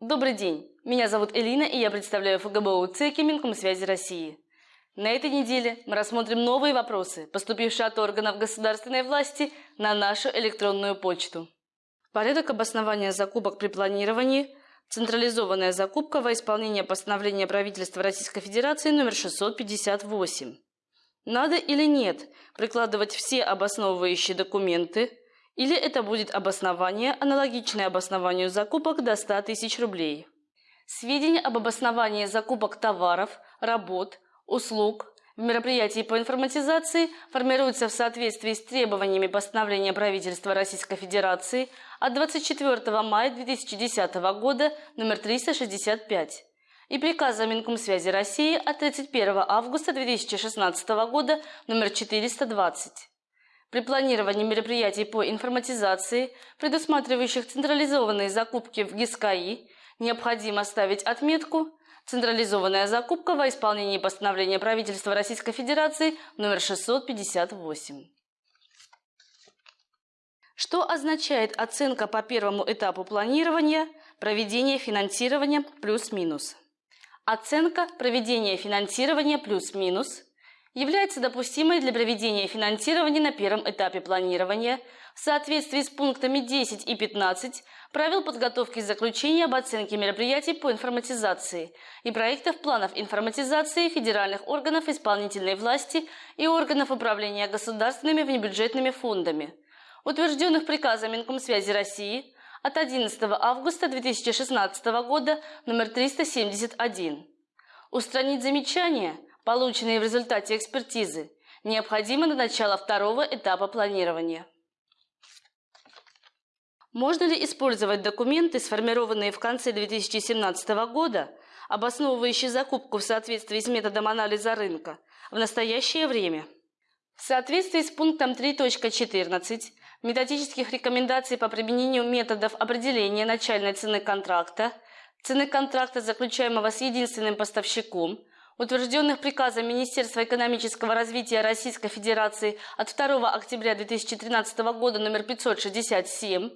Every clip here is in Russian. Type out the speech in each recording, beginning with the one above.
Добрый день, меня зовут Элина, и я представляю ФГБУ ЦИКи Минкомсвязи России. На этой неделе мы рассмотрим новые вопросы, поступившие от органов государственной власти на нашу электронную почту. Порядок обоснования закупок при планировании, централизованная закупка во исполнение постановления правительства Российской Федерации номер 658. Надо или нет прикладывать все обосновывающие документы, или это будет обоснование, аналогичное обоснованию закупок до 100 тысяч рублей. Сведения об обосновании закупок товаров, работ, услуг в мероприятии по информатизации формируются в соответствии с требованиями постановления правительства Российской Федерации от 24 мая 2010 года номер 365 и приказа Минкомсвязи России от 31 августа 2016 года номер 420. При планировании мероприятий по информатизации, предусматривающих централизованные закупки в ГИСКАИ, необходимо ставить отметку «Централизованная закупка во исполнении постановления правительства Российской Федерации номер 658». Что означает оценка по первому этапу планирования, проведения финансирования плюс-минус? Оценка проведения финансирования плюс-минус является допустимой для проведения финансирования на первом этапе планирования в соответствии с пунктами 10 и 15 правил подготовки заключения об оценке мероприятий по информатизации и проектов планов информатизации федеральных органов исполнительной власти и органов управления государственными внебюджетными фондами, утвержденных приказом Минкомсвязи России от 11 августа 2016 года номер 371. Устранить замечания, полученные в результате экспертизы, необходимо до начала второго этапа планирования. Можно ли использовать документы, сформированные в конце 2017 года, обосновывающие закупку в соответствии с методом анализа рынка, в настоящее время? В соответствии с пунктом 3.14 методических рекомендаций по применению методов определения начальной цены контракта, цены контракта, заключаемого с единственным поставщиком, утвержденных приказом Министерства экономического развития Российской Федерации от 2 октября 2013 года номер 567,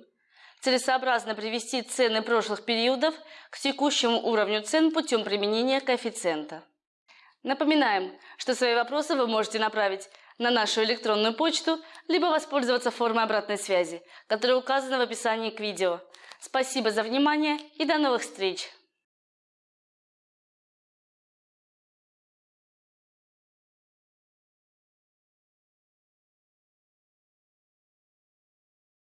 целесообразно привести цены прошлых периодов к текущему уровню цен путем применения коэффициента. Напоминаем, что свои вопросы вы можете направить на нашу электронную почту, либо воспользоваться формой обратной связи, которая указана в описании к видео. Спасибо за внимание и до новых встреч!